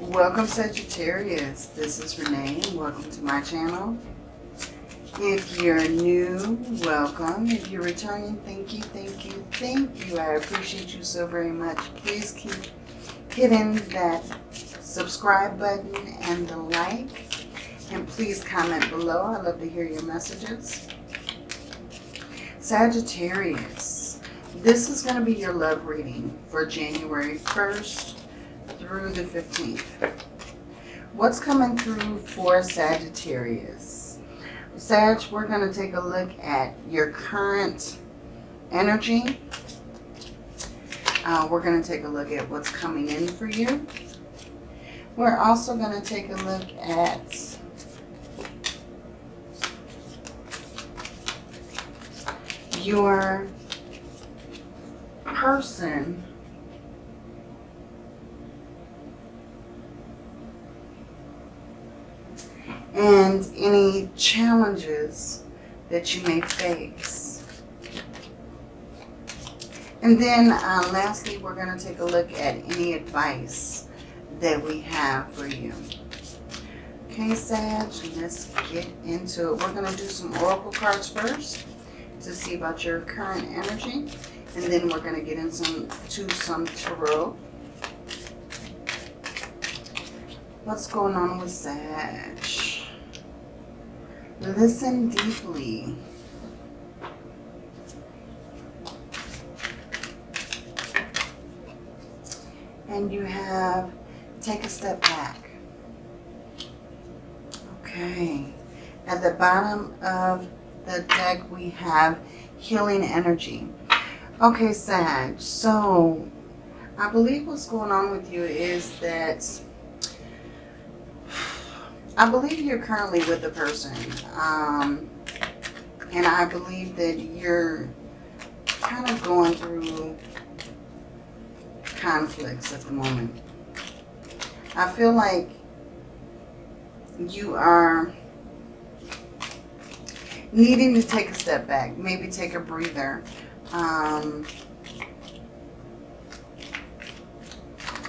Welcome Sagittarius, this is Renee welcome to my channel. If you're new, welcome. If you're returning, thank you, thank you, thank you. I appreciate you so very much. Please keep hitting that subscribe button and the like. And please comment below. I love to hear your messages. Sagittarius, this is going to be your love reading for January 1st through the 15th. What's coming through for Sagittarius? Sag, we're going to take a look at your current energy. Uh, we're going to take a look at what's coming in for you. We're also going to take a look at your person and any challenges that you may face. And then uh, lastly, we're going to take a look at any advice that we have for you. Okay, Sag, let's get into it. We're going to do some oracle cards first to see about your current energy. And then we're going to get into some tarot. What's going on with Sag? Listen deeply. And you have take a step back. Okay. At the bottom of the deck we have healing energy. Okay, Sag. So I believe what's going on with you is that I believe you're currently with a person. Um, and I believe that you're kind of going through conflicts at the moment. I feel like you are needing to take a step back, maybe take a breather. Um,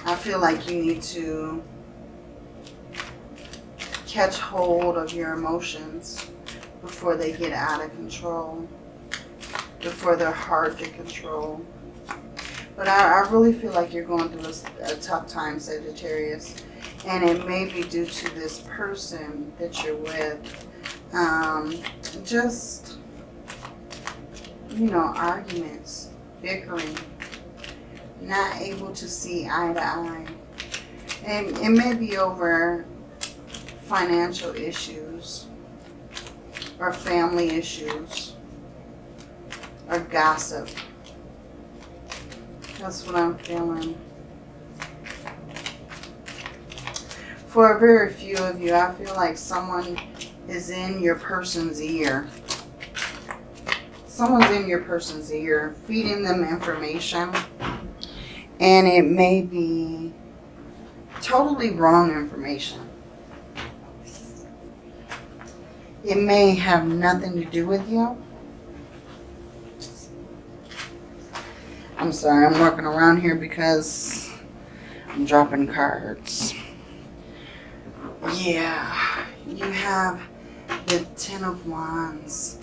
I feel like you need to catch hold of your emotions before they get out of control, before they're hard to control. But I, I really feel like you're going through a, a tough time, Sagittarius. And it may be due to this person that you're with. Um, just, you know, arguments, bickering, not able to see eye to eye. And it may be over financial issues or family issues or gossip. That's what I'm feeling. For a very few of you, I feel like someone is in your person's ear. Someone's in your person's ear, feeding them information. And it may be totally wrong information. It may have nothing to do with you. I'm sorry, I'm working around here because I'm dropping cards. Yeah, you have the Ten of Wands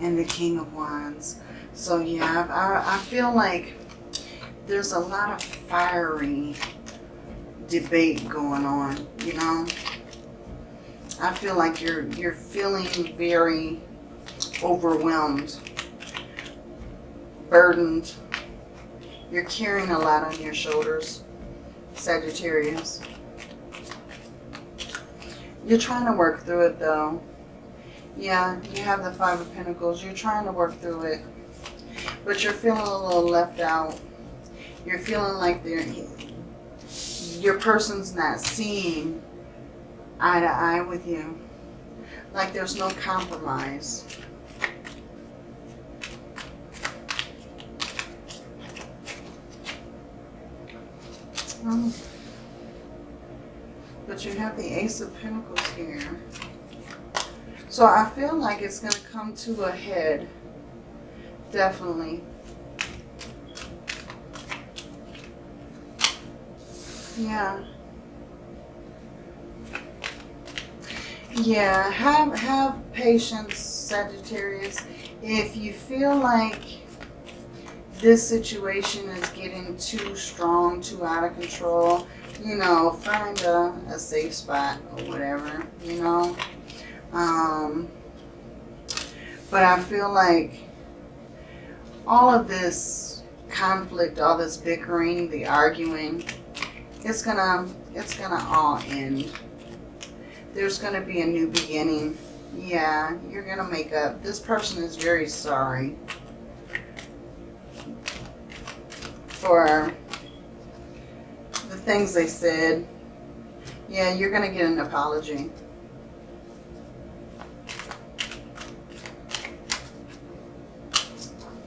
and the King of Wands. So yeah, I, I feel like there's a lot of fiery debate going on, you know? I feel like you're you're feeling very overwhelmed, burdened. You're carrying a lot on your shoulders, Sagittarius. You're trying to work through it though. Yeah, you have the Five of Pentacles. You're trying to work through it. But you're feeling a little left out. You're feeling like your person's not seeing eye to eye with you. Like there's no compromise. Um, but you have the Ace of Pentacles here. So I feel like it's going to come to a head. Definitely. Yeah. Yeah, have have patience, Sagittarius. If you feel like this situation is getting too strong, too out of control, you know, find a, a safe spot or whatever, you know. Um, but I feel like all of this conflict, all this bickering, the arguing, it's gonna, it's gonna all end. There's gonna be a new beginning. Yeah, you're gonna make up. This person is very sorry for the things they said. Yeah, you're gonna get an apology.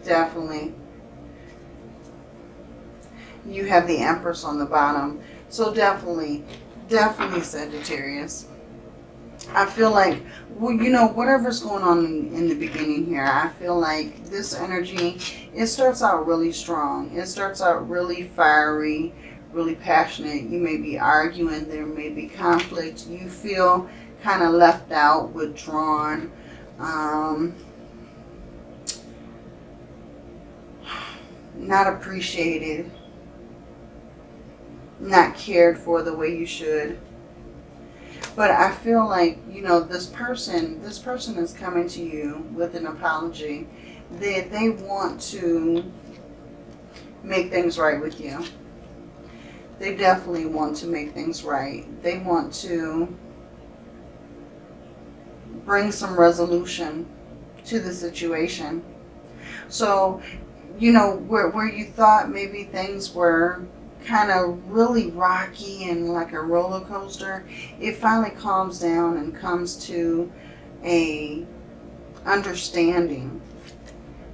Definitely. You have the Empress on the bottom. So definitely, definitely Sagittarius. I feel like, well, you know, whatever's going on in, the beginning here, I feel like this energy, it starts out really strong. It starts out really fiery, really passionate. You may be arguing. There may be conflict. You feel kind of left out, withdrawn. Um, not appreciated. Not cared for the way you should. But I feel like, you know, this person, this person is coming to you with an apology that they want to make things right with you. They definitely want to make things right. They want to bring some resolution to the situation. So, you know, where, where you thought maybe things were kind of really rocky and like a roller coaster, it finally calms down and comes to a understanding.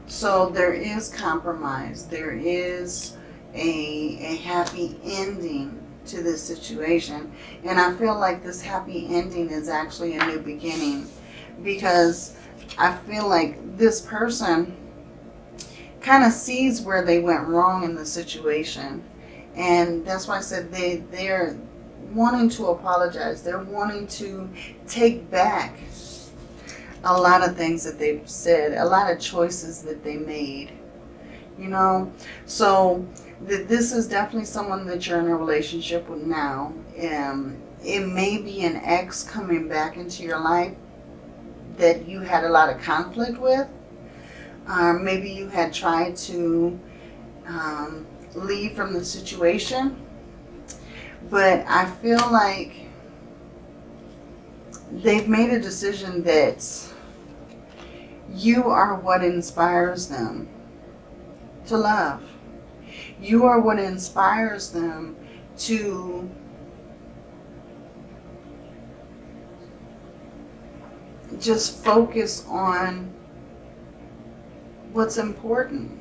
So there is compromise. There is a, a happy ending to this situation. And I feel like this happy ending is actually a new beginning because I feel like this person kind of sees where they went wrong in the situation and that's why I said they, they're wanting to apologize. They're wanting to take back a lot of things that they've said, a lot of choices that they made, you know. So th this is definitely someone that you're in a relationship with now. Um, it may be an ex coming back into your life that you had a lot of conflict with. Um, maybe you had tried to um, leave from the situation. But I feel like they've made a decision that you are what inspires them to love. You are what inspires them to just focus on what's important.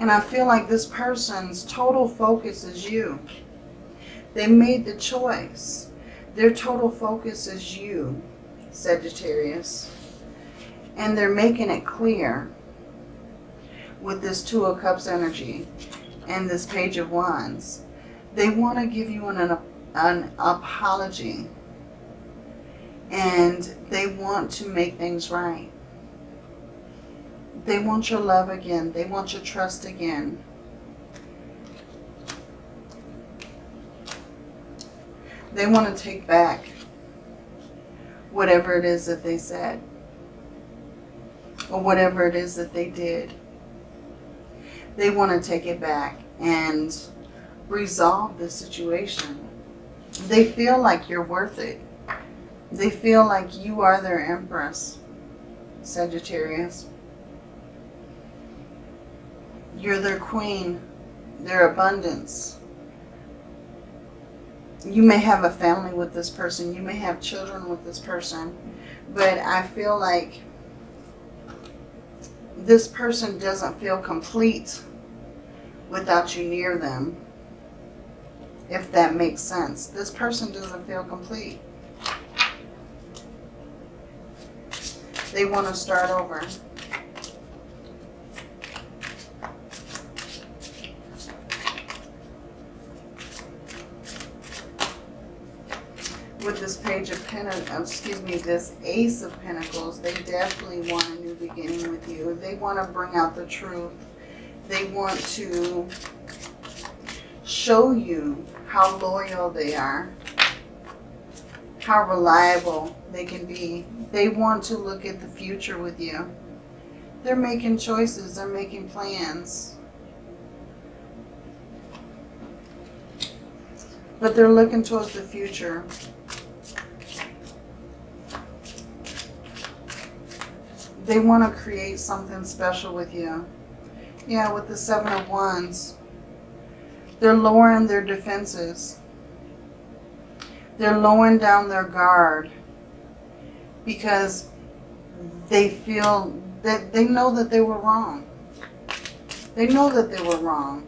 And I feel like this person's total focus is you. They made the choice. Their total focus is you, Sagittarius. And they're making it clear with this Two of Cups energy and this Page of Wands. They want to give you an, an apology. And they want to make things right. They want your love again. They want your trust again. They want to take back whatever it is that they said or whatever it is that they did. They want to take it back and resolve the situation. They feel like you're worth it. They feel like you are their empress, Sagittarius. You're their queen, their abundance. You may have a family with this person. You may have children with this person. But I feel like this person doesn't feel complete without you near them. If that makes sense. This person doesn't feel complete. They want to start over. with this page of pentacles, uh, excuse me, this ace of pentacles, they definitely want a new beginning with you. They want to bring out the truth. They want to show you how loyal they are, how reliable they can be. They want to look at the future with you. They're making choices. They're making plans. But they're looking towards the future. They want to create something special with you. Yeah, with the Seven of Wands. They're lowering their defenses. They're lowering down their guard because they feel that they know that they were wrong. They know that they were wrong.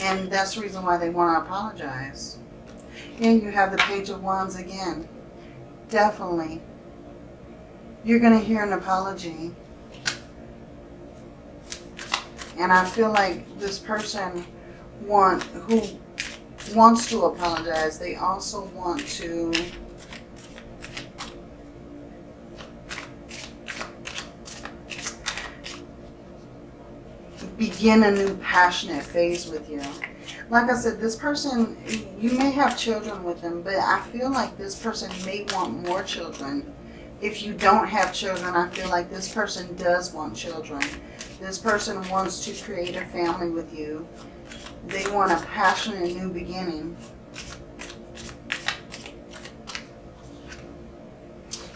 And that's the reason why they want to apologize. And you have the Page of Wands again. Definitely. You're going to hear an apology. And I feel like this person want who wants to apologize, they also want to begin a new passionate phase with you. Like I said, this person, you may have children with them, but I feel like this person may want more children. If you don't have children, I feel like this person does want children. This person wants to create a family with you. They want a passionate new beginning.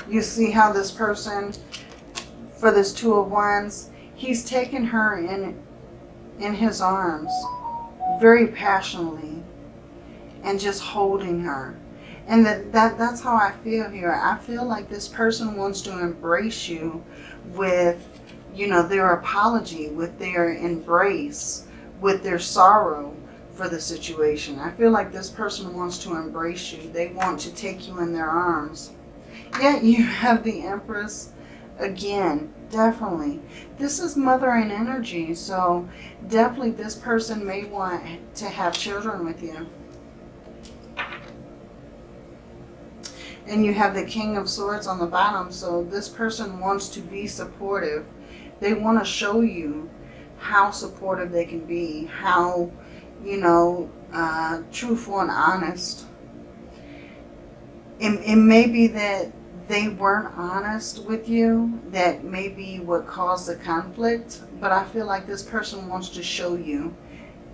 You see how this person, for this Two of Wands, he's taken her in, in his arms very passionately and just holding her. And that, that that's how I feel here. I feel like this person wants to embrace you with, you know, their apology, with their embrace, with their sorrow for the situation. I feel like this person wants to embrace you. They want to take you in their arms. Yet you have the Empress again, definitely. This is mothering energy, so definitely this person may want to have children with you. And you have the King of Swords on the bottom, so this person wants to be supportive. They want to show you how supportive they can be, how, you know, uh, truthful and honest. It, it may be that they weren't honest with you, that may be what caused the conflict, but I feel like this person wants to show you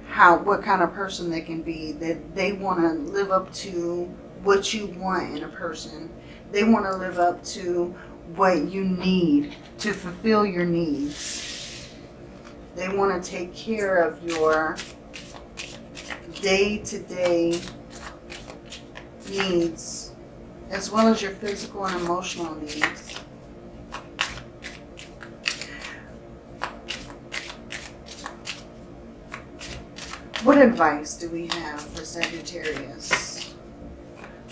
how what kind of person they can be, that they want to live up to what you want in a person. They want to live up to what you need to fulfill your needs. They want to take care of your day-to-day -day needs as well as your physical and emotional needs. What advice do we have for Sagittarius?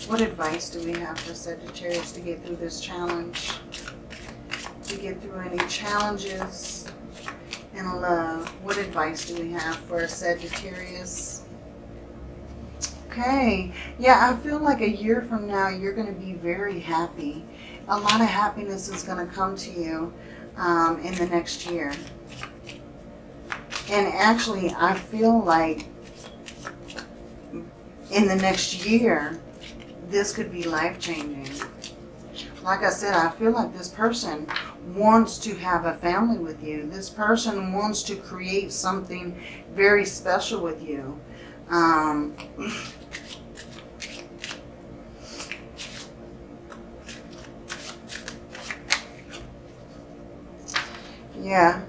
What advice do we have for Sagittarius to get through this challenge? To get through any challenges in love. What advice do we have for Sagittarius? Okay. Yeah, I feel like a year from now, you're going to be very happy. A lot of happiness is going to come to you um, in the next year. And actually, I feel like in the next year, this could be life-changing. Like I said, I feel like this person wants to have a family with you. This person wants to create something very special with you. Um, yeah.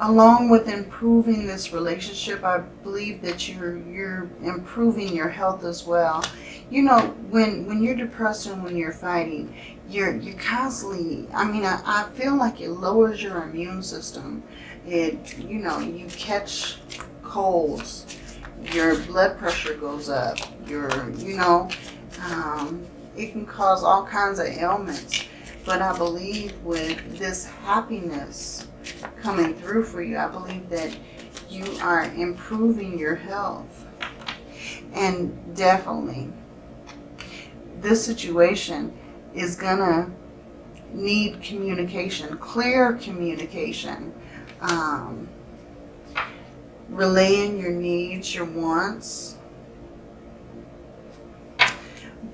Along with improving this relationship, I believe that you're you're improving your health as well you know, when when you're depressed and when you're fighting, you're you're constantly. I mean, I, I feel like it lowers your immune system. It, you know, you catch colds, your blood pressure goes up. Your, you know, um, it can cause all kinds of ailments. But I believe with this happiness coming through for you, I believe that you are improving your health And definitely, this situation is going to need communication, clear communication. Um, relaying your needs, your wants.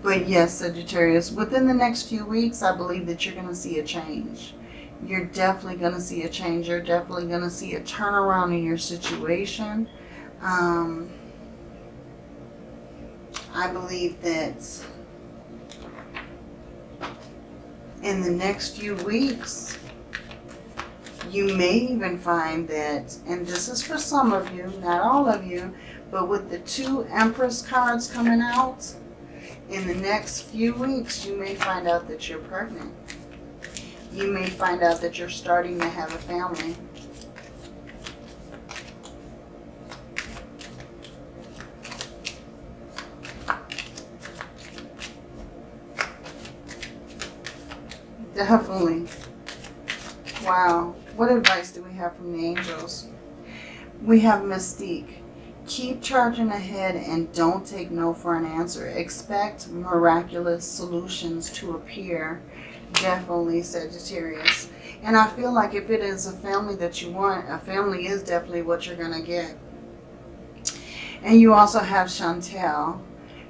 But yes, Sagittarius, within the next few weeks, I believe that you're going to see a change. You're definitely going to see a change. You're definitely going to see a turnaround in your situation. Um, I believe that in the next few weeks, you may even find that, and this is for some of you, not all of you, but with the two Empress cards coming out, in the next few weeks, you may find out that you're pregnant. You may find out that you're starting to have a family. Definitely. Wow. What advice do we have from the angels? We have Mystique. Keep charging ahead and don't take no for an answer. Expect miraculous solutions to appear. Definitely Sagittarius. And I feel like if it is a family that you want, a family is definitely what you're going to get. And you also have Chantel.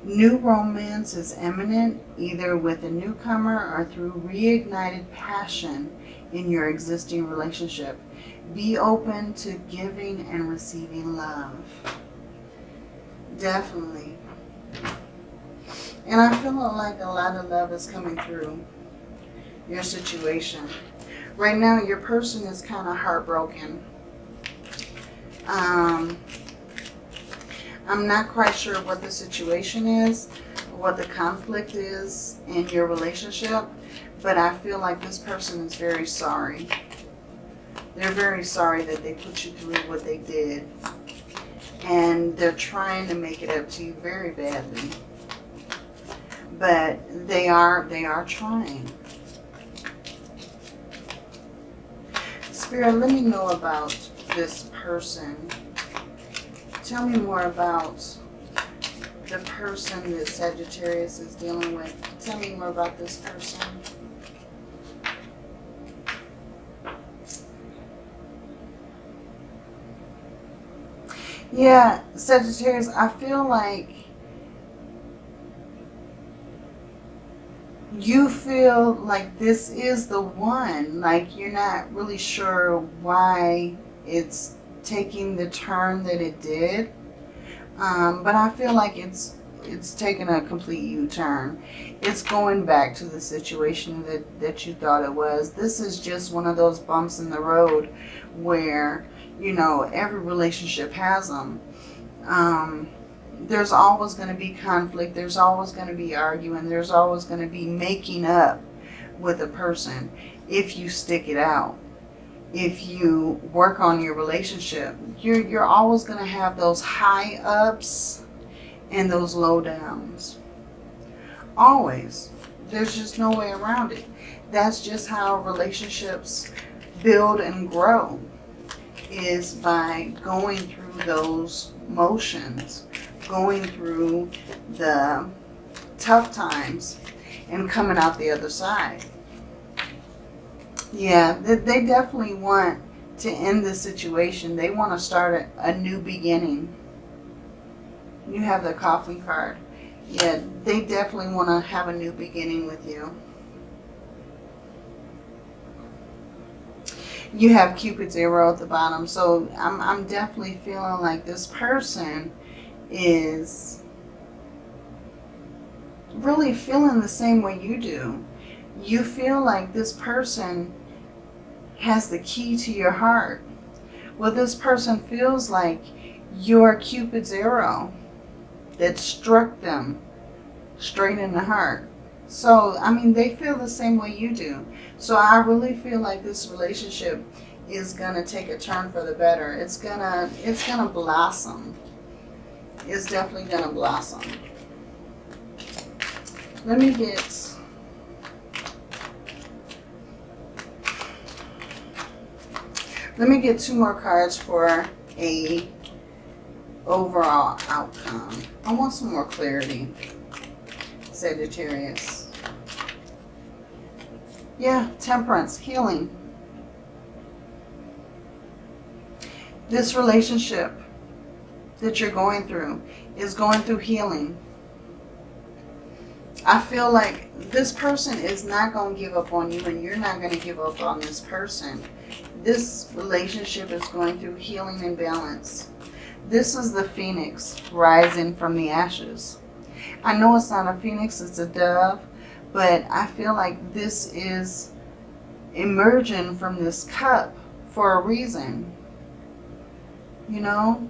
New romance is imminent, either with a newcomer or through reignited passion in your existing relationship. Be open to giving and receiving love. Definitely. And I feel like a lot of love is coming through your situation. Right now, your person is kind of heartbroken. Um, I'm not quite sure what the situation is, what the conflict is in your relationship, but I feel like this person is very sorry. They're very sorry that they put you through what they did. And they're trying to make it up to you very badly. But they are, they are trying. Spirit, let me know about this person. Tell me more about the person that Sagittarius is dealing with. Tell me more about this person. Yeah, Sagittarius, I feel like you feel like this is the one. Like you're not really sure why it's taking the turn that it did. Um, but I feel like it's it's taken a complete U-turn. It's going back to the situation that, that you thought it was. This is just one of those bumps in the road where you know, every relationship has them. Um, there's always going to be conflict. There's always going to be arguing. There's always going to be making up with a person if you stick it out. If you work on your relationship, you're, you're always going to have those high ups and those low downs. Always. There's just no way around it. That's just how relationships build and grow is by going through those motions, going through the tough times and coming out the other side. Yeah, they definitely want to end the situation. They want to start a, a new beginning. You have the coffee card. Yeah, they definitely want to have a new beginning with you. you have Cupid's arrow at the bottom. So I'm, I'm definitely feeling like this person is really feeling the same way you do. You feel like this person has the key to your heart. Well, this person feels like your Cupid's arrow that struck them straight in the heart. So, I mean, they feel the same way you do. So I really feel like this relationship is going to take a turn for the better. It's going to, it's going to blossom. It's definitely going to blossom. Let me get Let me get two more cards for a overall outcome. I want some more clarity. Sagittarius. Yeah, temperance, healing. This relationship that you're going through is going through healing. I feel like this person is not going to give up on you and you're not going to give up on this person. This relationship is going through healing and balance. This is the phoenix rising from the ashes. I know it's not a phoenix, it's a dove, but I feel like this is emerging from this cup for a reason. You know?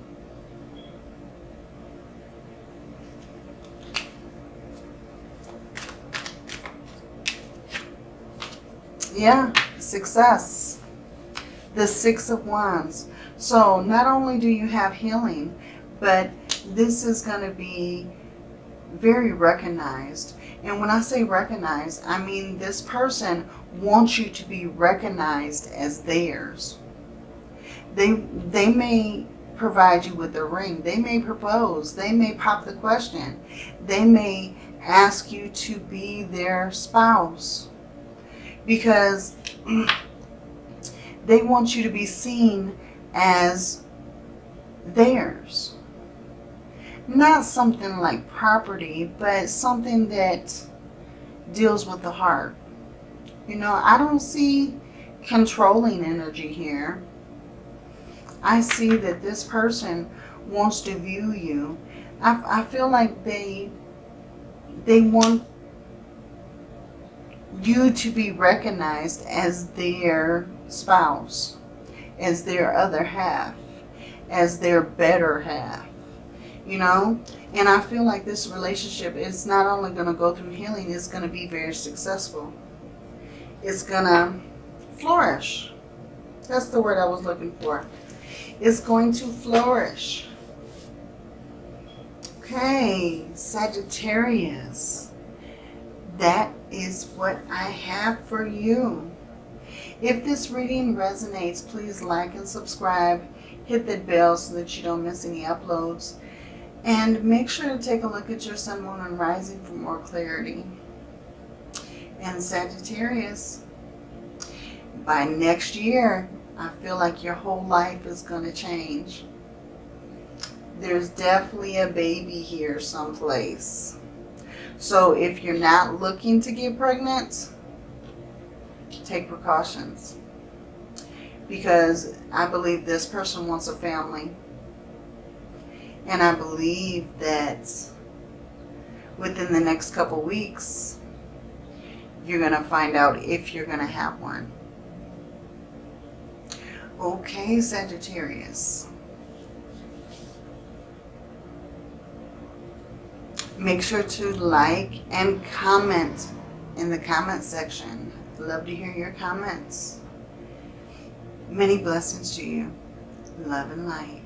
Yeah, success. The Six of Wands. So not only do you have healing, but this is going to be very recognized. And when I say recognized, I mean this person wants you to be recognized as theirs. They, they may provide you with a ring. They may propose. They may pop the question. They may ask you to be their spouse. Because they want you to be seen as theirs. Not something like property, but something that deals with the heart. You know, I don't see controlling energy here. I see that this person wants to view you. I, I feel like they they want you to be recognized as their spouse, as their other half, as their better half, you know? And I feel like this relationship is not only going to go through healing, it's going to be very successful. It's going to flourish. That's the word I was looking for. It's going to flourish. Okay, Sagittarius. That is what I have for you. If this reading resonates, please like and subscribe. Hit that bell so that you don't miss any uploads. And make sure to take a look at your sun, moon, and rising for more clarity. And Sagittarius, by next year, I feel like your whole life is going to change. There's definitely a baby here someplace. So if you're not looking to get pregnant, take precautions. Because I believe this person wants a family. And I believe that within the next couple weeks, you're going to find out if you're going to have one. Okay, Sagittarius. Make sure to like and comment in the comment section. Love to hear your comments. Many blessings to you. Love and light.